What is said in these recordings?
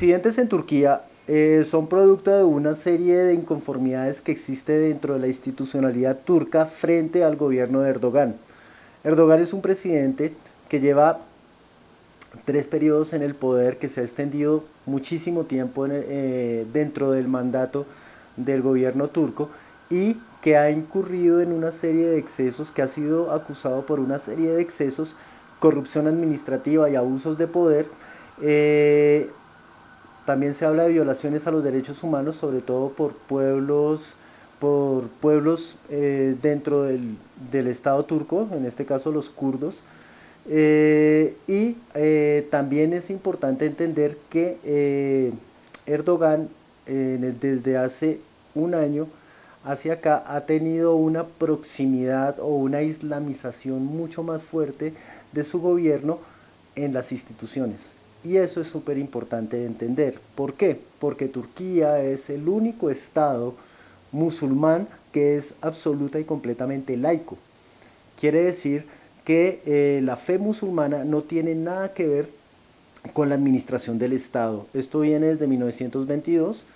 incidentes en Turquía eh, son producto de una serie de inconformidades que existe dentro de la institucionalidad turca frente al gobierno de Erdogan. Erdogan es un presidente que lleva tres periodos en el poder, que se ha extendido muchísimo tiempo eh, dentro del mandato del gobierno turco y que ha incurrido en una serie de excesos, que ha sido acusado por una serie de excesos, corrupción administrativa y abusos de poder. Eh, también se habla de violaciones a los derechos humanos, sobre todo por pueblos, por pueblos eh, dentro del, del, Estado turco, en este caso los kurdos. Eh, y también es importante entender que Erdogan desde hace un año hacia acá ha tenido una proximidad o una islamización mucho más fuerte de su gobierno en las instituciones. Y eso es súper importante de entender. ¿Por qué? Porque Turquía es el único estado musulmán que es absoluta y completamente laico. Quiere decir que eh, la fe musulmana no tiene nada que ver con la administración del Estado. Esto viene desde 1922,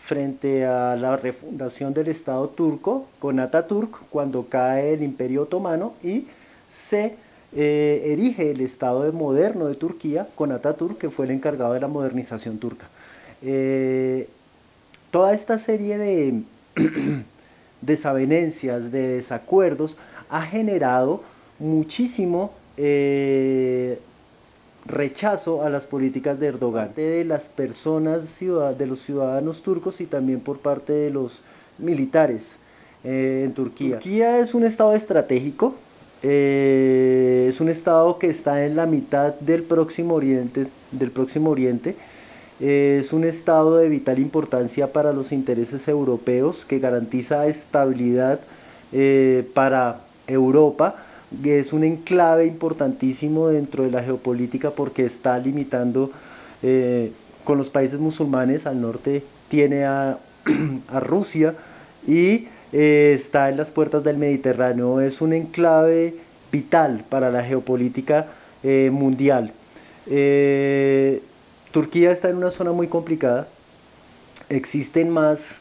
frente a la refundación del Estado turco con Ataturk cuando cae el Imperio Otomano y se eh, erige el Estado moderno de Turquía con Ataturk que fue el encargado de la modernización turca. Eh, toda esta serie de desavenencias, de desacuerdos ha generado muchísimo eh, rechazo a las políticas de Erdogan, de las personas, de los ciudadanos turcos y también por parte de los militares en Turquía. Turquía es un estado estratégico, eh, es un estado que está en la mitad del próximo oriente, del próximo oriente. Eh, es un estado de vital importancia para los intereses europeos que garantiza estabilidad para Europa, es un enclave importantísimo dentro de la geopolítica porque está limitando eh, con los países musulmanes, al norte tiene a, Rusia y eh, está en las puertas del Mediterráneo, es un enclave vital para la geopolítica eh, mundial. Turquía está en una zona muy complicada, existen más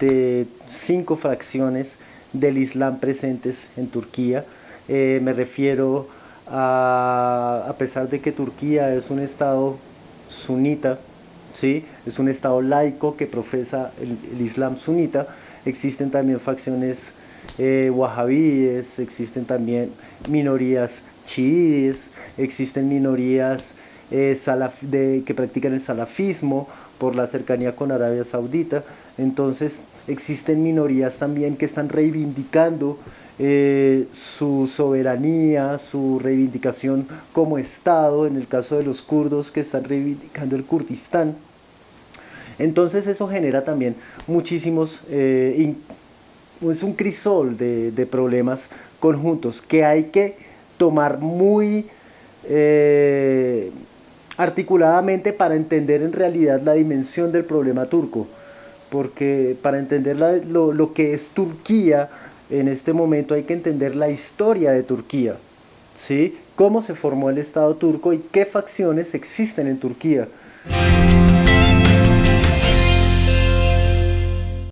de cinco fracciones del Islam presentes en Turquía. Eh, me refiero a, a pesar de que Turquía es un estado sunita, ¿sí? es un estado laico que profesa el, Islam sunita, existen también facciones eh, wahabíes, existen también minorías chiíes, existen minorías eh, de, que practican el salafismo por la cercanía con Arabia Saudita. Entonces existen minorías también que están reivindicando eh, su soberanía, su reivindicación como Estado, en el caso de los kurdos que están reivindicando el Kurdistán. Entonces eso genera también muchísimos, eh, es un crisol de, de, problemas conjuntos que hay que tomar muy eh, articuladamente para entender en realidad la dimensión del problema turco, porque para entender lo, que es Turquía en este momento hay que entender la historia de Turquía, ¿sí? cómo se formó el Estado turco y qué facciones existen en Turquía.